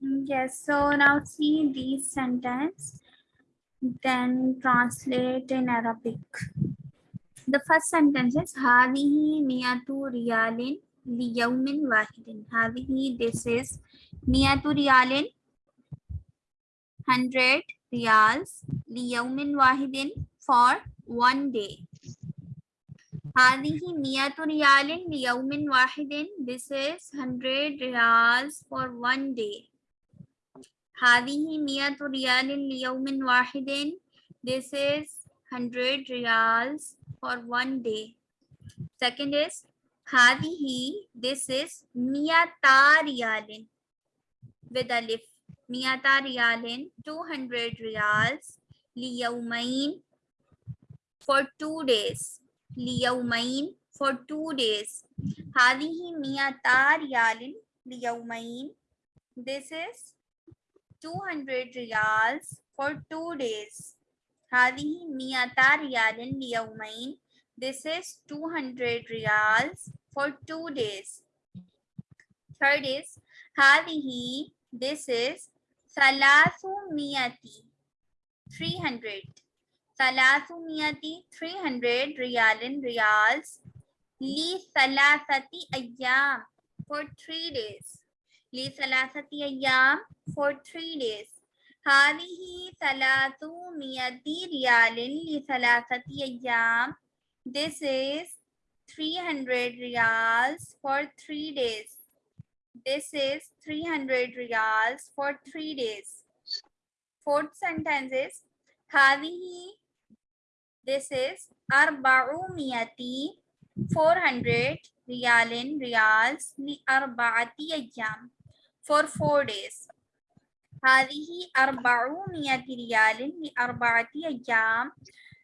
Yes, so now see these sentence, then translate in Arabic. The first sentence is Hadihi Miyatu Rialin Liyaumin Wahidin. Hadihi, this is Miyatu Rialin, 100 Rials Liyaumin Wahidin for one day. هذه مئة ريال ليوم واحد. This is 100 riyals for one day. هذه مئة ريال ليوم واحد. This is 100 riyals for one day. Second is هذه. This is مئتا ريال with alif. مئتا ريال 200 riyals ليومين for two days. liyawmain for two days. Hadihi miyatar yalin liyawmain. This is 200 riyals for two days. Hadihi miyatar yalin liyawmain. This is 200 riyals for two days. Third is hadihi. This is salasu miyati. 300. Thalathumiyati 300 riyalin riyals. Li thalathati ayyam for three days. Li thalathati ayyam for three days. Hadihi thalathumiyati riyalin li thalathati ayyam. This is 300 riyals for three days. This is 300 riyals for three days. Fourth sentence is Hadihi this is أربعمائة 400 ريال riyals لأربعة أيام for four days. هذه أربعمائة ريال لأربعة أيام.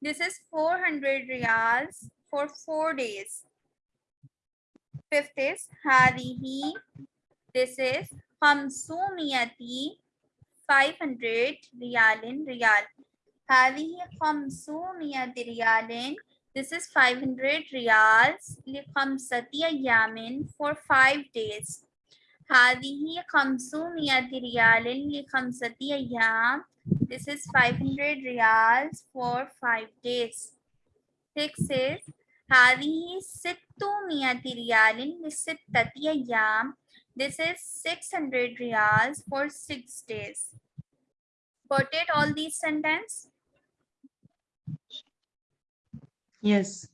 This is 400 riyals for four days. Fifth is هذه. This is خمسمائة 500 ريال ريال. هذه خمسمائة ريال. This is 500 riyals لخمسة أيام for five days. هذه خمسمائة ريال لخمسة أيام. This is 500 riyals for five days. Six is هذه ستمائة ريال لستة أيام. This is 600 riyals for six days. Got it all these sentence? Yes.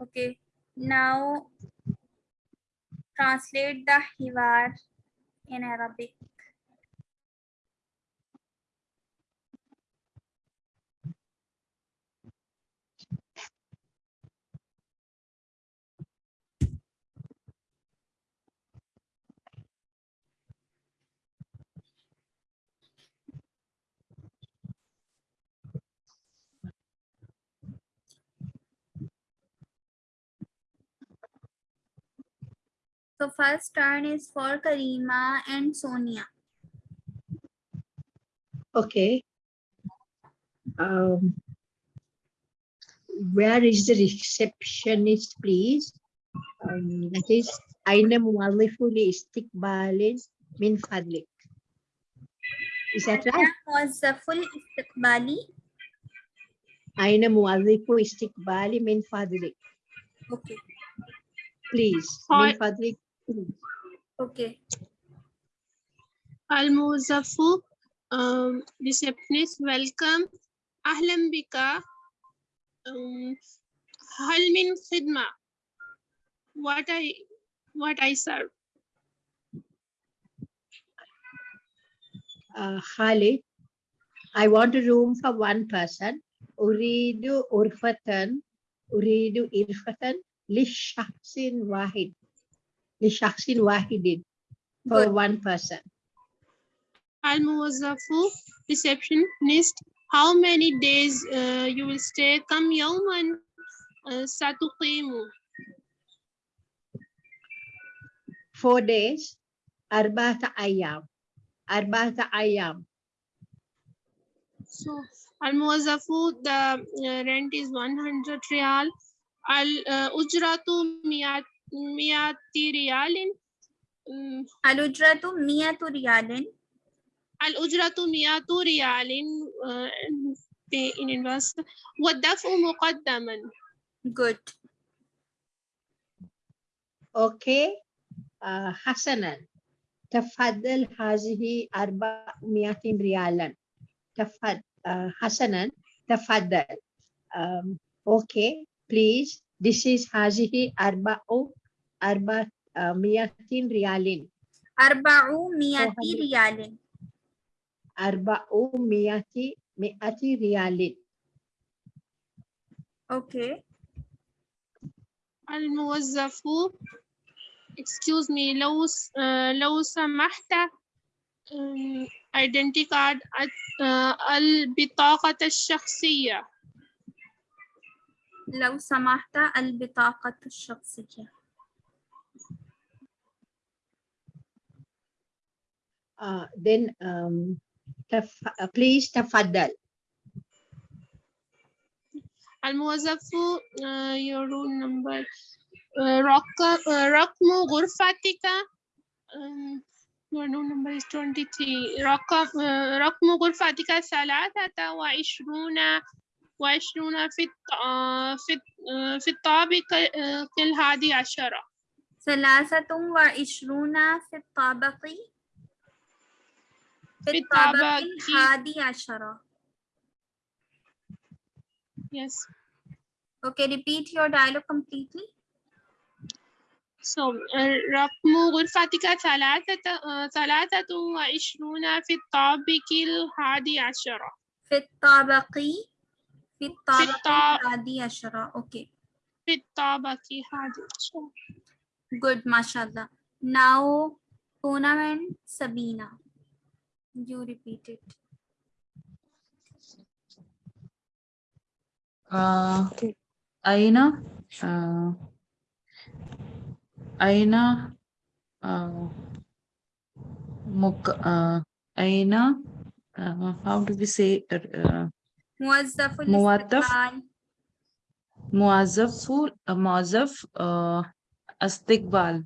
Okay. Now translate the hiwar in Arabic. the first turn is for Karima and Sonia. Okay. Um, where is the receptionist, please? Um, that is Aina Muallifuli Istikbalin Min Fadlik. Is that right? Was the full Istikbali? Aina Muallifu Istikbali Min Fadlik. Okay. Please, Min Fadlik Okay. Al-Muzaffu, um, receptionist, welcome. Ahlam bika. Um, hal min khidma. What I, what I serve. Uh, Khalid, I want a room for one person. Uridu urfatan. Uridu irfatan. Lishaksin wahid. لشخص واحد for Good. one person. الموظف receptionist how many days uh, you will stay كم يوما uh, ستقيم Four days أربعة أيام أربعة أيام so الموظف the uh, rent is 100 ريال الأجرة مئة مئة ريال الأجرة مئة ريال الأجرة مئة ريال uh, in advance والدفع مقدما good. Okay. آه حسنا تفضل هذه 400 ريالا. تفضل آه حسنا تفضل. Um, okay please. ديشيش هاجه أربع أربع مئتين ريال أربع مئة ريال أربع مئة مئة ريال أوكي الموظف excuse me لو آه، لو سمحت identity card آه، البطاقة الشخصية. لو سمحت البطاقة الشخصية. Uh, then um, تف... please تفضل. الموظف uh, يرون uh, نمبر uh, رقم غرفتك. يرون نمبر 23 رقم غرفتك ثلاثة وعشرون. وعشرون في الط- آه، في آه، في الطابق آه، الهادي عشرة ثلاثة وعشرون في الطابق في الطابق. الحادي عشرة yes. Okay repeat your dialogue completely. So آه، رقم غرفتك ثلاثة ثلاثة وعشرون في الطابق الهادي عشرة في الطابق Okay. Good, mashallah. Now, Poonam and Sabina, you repeat it. Uh, Aina, uh, Aina, uh, Muk, uh, Aina, uh, how do we say? Uh, موظف موظف. الاستقبال موظف موظف آه استقبال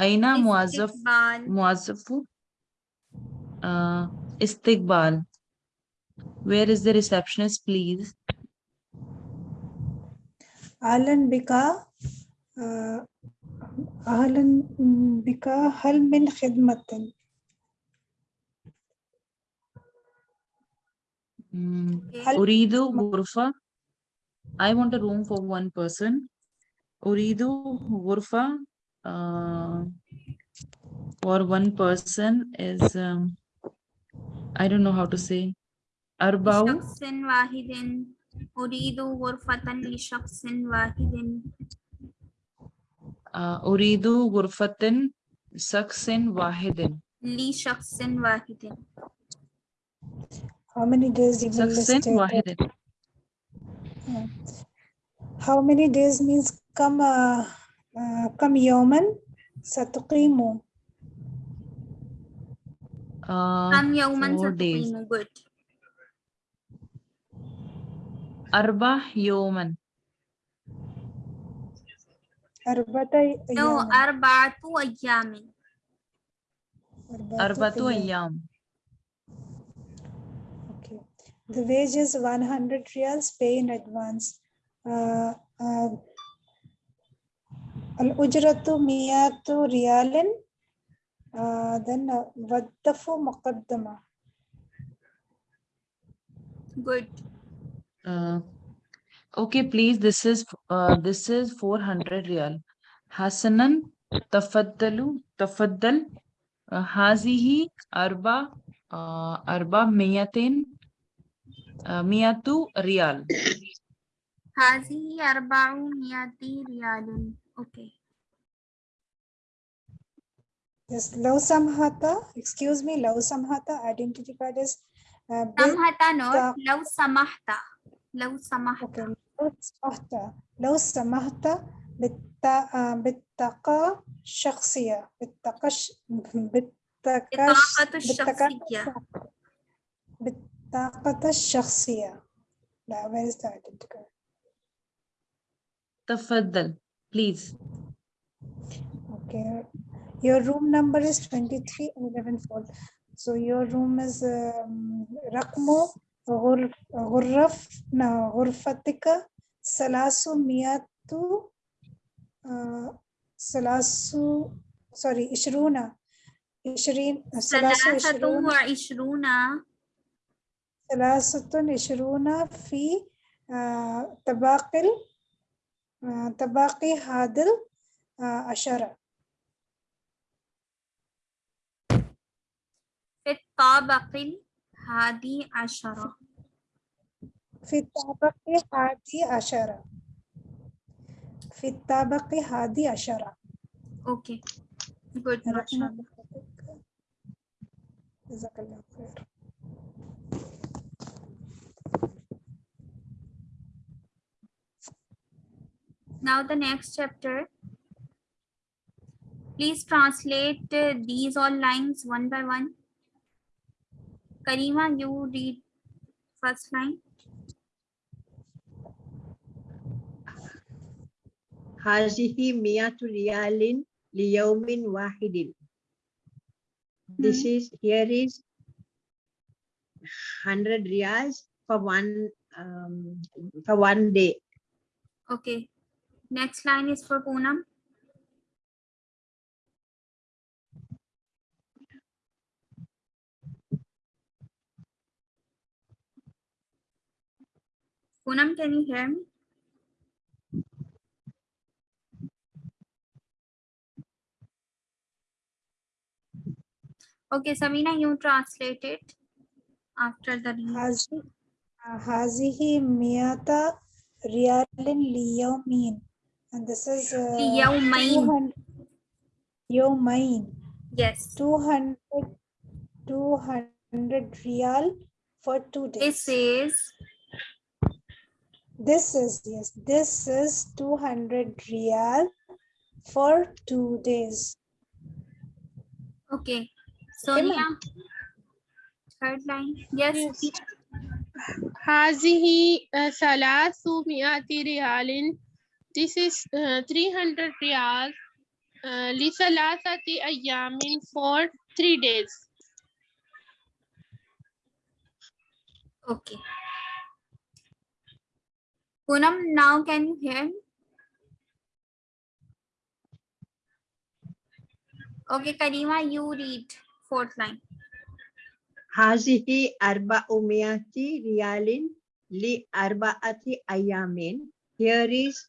أين موظف استقبال موظف آه استقبال where is the receptionist please أهلا بك آه، أهلا بك هل من خدمة Mm, uridu Gurfa. I want a room for one person. Uridu Gurfa uh, for one person is, um, I don't know how to say. Arbau. Shaksin Wahidin. Uridu Gurfatan li Shaksin Wahidin. Uh, uridu Gurfatan Saksin Wahidin. Li Shaksin Wahidin. How many days you will شخص stay there? واحد How many days means كم آه، آه، كم يوما ستقيم uh, كم يوما four days ستقيم good أربع يوما أربعة no أيام أربعة أيام أربعة أيام the wage is 100 rials, pay in advance. Uh, uh, al-ujratu miyatu riyalin. Uh, then uh, vaddafu muqaddama. Good. Uh, okay, please. This is uh, this is 400 rial. Hasanan tafaddalu tafaddal. Hazihi arba arba miyatin مئة ريال هذه أربعمائة ريال أوكي Yes, low Samhata, excuse me, low Samhata, identity card is... Samhata, no, Low Lau Samahta. Lau Samahta. Okay, Lau Samahta. Bittaka shaksia. Bittaka shaksia. Bittaka shaksia. الشخصية لا where is the identity card تفضل please. okay Your room number is 23 and 11 fold. So your room is um, رقم غر- غرف غرفتك مئة uh, ثلاث sorry عشرون عشرين ثلاثة وعشرون وعشرون ثلاثة عشرون في آه، تباقي آه، تباقي هذا عشرة في الطابق الحادي عشرة في الطابق هذه عشرة في الطابق هذه عشرة Okay. Good. رقم mashallah. غرفتك. جزاك الله خير Now the next chapter. Please translate uh, these all lines one by one. Karima, you read first line. Hazihi miyatu riyalin liyaumin wahidin. Hmm. This is, here is 100 riyals for one um, for one day. Okay. Next line is for Poonam. Poonam, can you hear me? Okay, Samina, you translate it after the uh, Hazihi Miyata Rialin Liyomin. and this is uh, ليومين. 200 يومين Yes. 200 200 real for two days This is this is yes this is 200 real for two days okay. Sonia. ma'am. Third line. Yes. Yes. teacher. هذه آه، ثلاثمائة ريال This is uh, 300 ريال uh, لثلاثة أيام for three days. Okay. Poonam, now can you hear me? Okay, Karima, you read fourth line. هذه أربعمائة ريال لأربعة أيام. Here is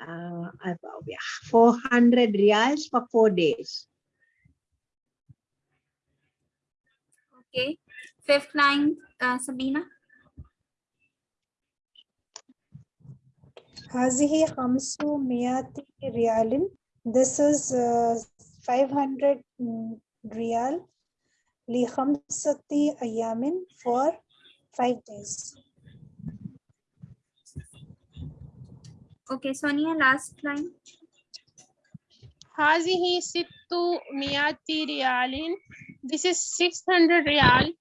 uh, about, yeah, 400 riyals for four days. Okay. Fifth line, uh, Sabina. هذه 500 ريال this is uh, 500 mm, ريال لخمسة أيام for five days Okay, Sonia, last line. هذه ستمائة ريال This is 600 ريال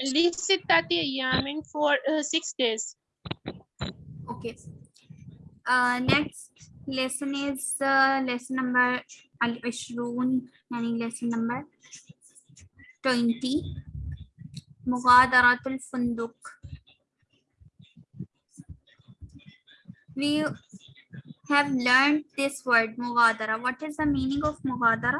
لستة أيام for uh, six days. Okay. Uh, next lesson is uh, lesson number al-ishrun, yani lesson number 20. Mughadaratul Funduk. We have learned this word, Mughadara. What is the meaning of Mughadara?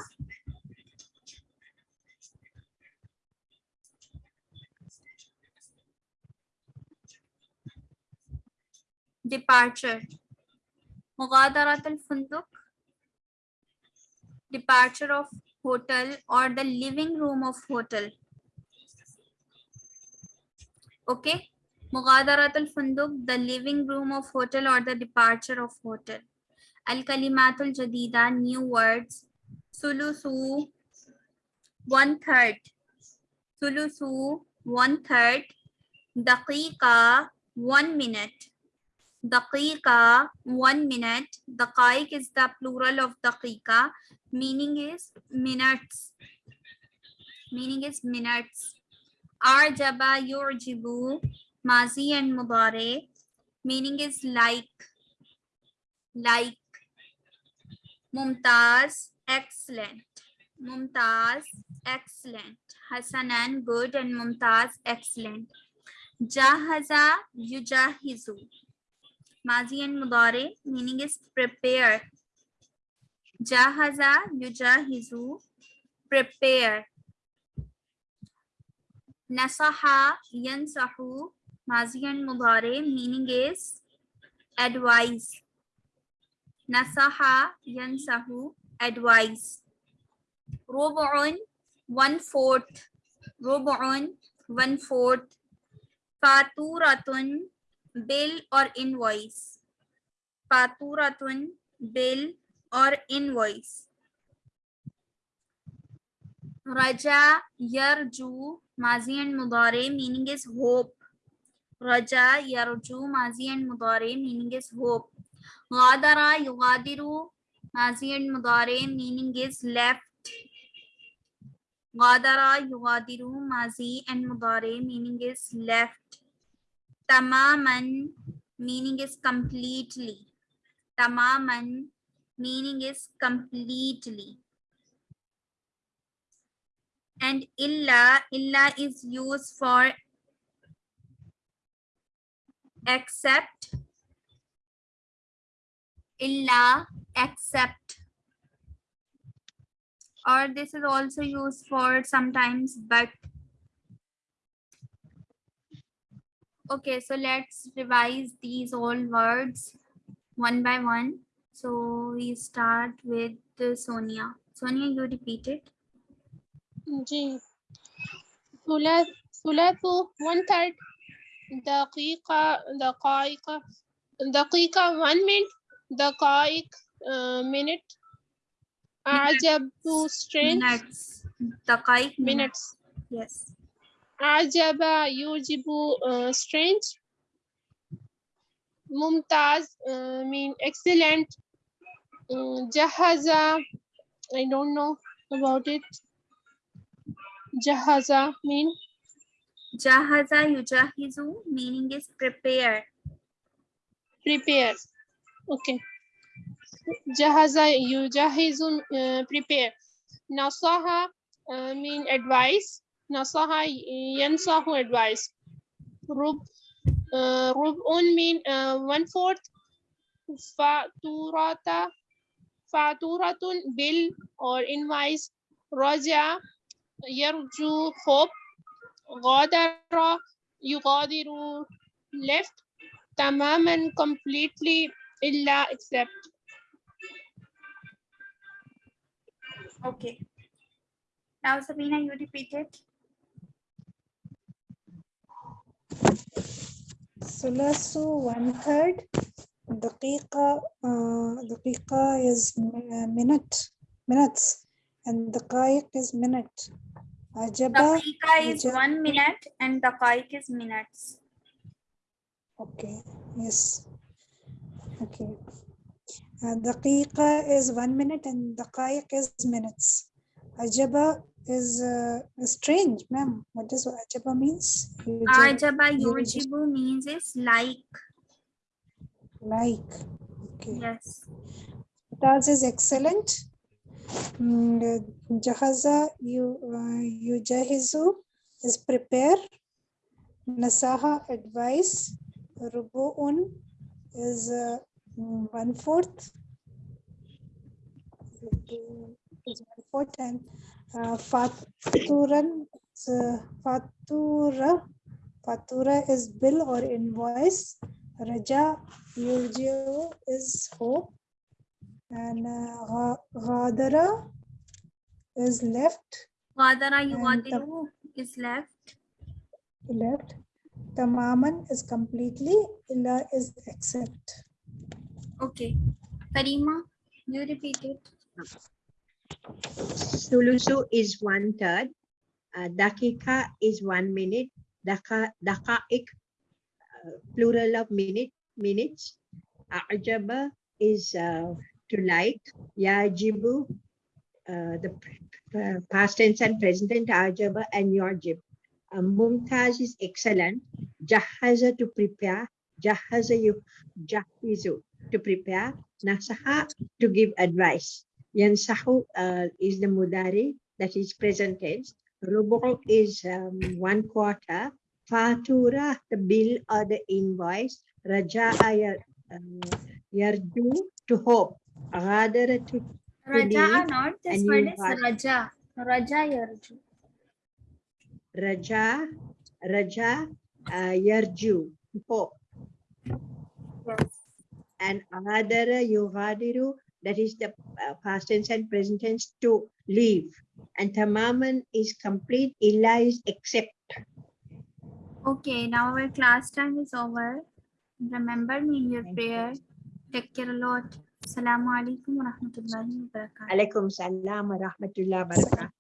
Departure. Mughadarat al-Funduk. Departure of hotel or the living room of hotel. Okay. Mughadarat al-Funduk, the living room of hotel or the departure of hotel. Al-Kalimatul Jadida, new words. Sulusu, one third. Sulusu, one third. Daqiqa, one minute. Daqiqa, one minute. Daqaiq is the plural of daqiqa. Meaning is minutes. Meaning is minutes. Arjaba yurjibu, mazi and mudare. Meaning is like. Like. Mumtaz, excellent. Mumtaz, excellent. Hasanan, good, and Mumtaz, excellent. Jahaza, yujahizu. Mazi and Mudare, meaning is prepare. Jahaza, yujahizu, prepare. Nasaha, yansahu, Mazi and Mudare, meaning is advise. Nasaha, yansahu, advise. Rubu'un, one fourth. Rubu'un, one fourth. Faturatun, bill or invoice. Faturatun, bill or invoice. Raja, yarju, mazi and mudare, meaning is hope. Raja, yarju, mazi and mudare, meaning is hope. Ghadara, yugadiru, mazi and mudare, meaning is left. Ghadara, yugadiru, mazi and mudare, meaning is left. Tamaman, meaning is completely. Tamaman, meaning is completely. And illa, illa is used for except illa except or this is also used for sometimes but. Okay so let's revise these all words one by one. So we start with sonia. Sonia you repeat it. G. Thulathu, one third. دقيقة دقائق دقيقة one minute دقائق uh, minute أعجب strange Minutes. Daqaiq minutes Yes. أعجب يعجب uh, strange ممتاز uh, mean excellent uh, جهز I don't know about it جهز mean Jahaza yujahizu meaning is prepare. Prepare. Okay. Jahaza yujahizu uh, prepare. Nasaha uh, mean advice. Nasaha yansahu advice. Rub uh, rub'un mean uh, one fourth. Faturata faturatun bill or invoice. Raja yarju hope غادر يغادر left تماما completely إلا except Okay. Now Sabina, you repeat it. ثلاث one third دقيقة uh, دقيقة is mi- uh, minute minutes and دقائق is minute Ajaba. Dakika is Ajaba. one minute and dakaik is minutes. Okay. Yes. Okay. Uh, daqiqa is one minute and dakaik is minutes. Ajaba is uh, strange, ma'am. What does ajaba means? Ajaba yujibu means is like. Like. Okay. Yes. That is is excellent. Mm, Jahaza you uh, yujahizu is prepare. Nasaha advice. Rubu'un is uh, one fourth. Is one fourth and uh, faturan uh, fatura fatura is bill or invoice. Raja yujiu is hope and uh, Ghadara is left, Ghadara And yugadiru is left. left. Tamaman is completely, Illa is except. Okay. Karima, you repeat it. Sulusu is one third. Uh, dakika is one minute. Daka, dakaik, uh, plural of minute, minutes. Ajaba is uh, to like. Yajibu, uh, the uh, past tense and present tense, ajaba and yajib. Uh, Mumtaz is excellent. Jahaza to prepare. Jahaza you jahizu to prepare. Nasaha to give advice. Yansahu uh, is the mudari, that is present tense. Rubu is um, one quarter. Fatura, the bill or the invoice. Raja'a um, yarju, to hope. Ghadara to Raja leave not, this and word you is. Raja. Raja Yarju. Raja, Raja, uh, yarju, to hope. Yes. and adara that is the uh, past tense and present tense to leave and tamaman is complete illa is except Okay, now our class time is over. Remember me in your Thank you. prayer. Take care a lot. السلام عليكم ورحمة الله وبركاته. عليكم السلام ورحمة الله وبركاته.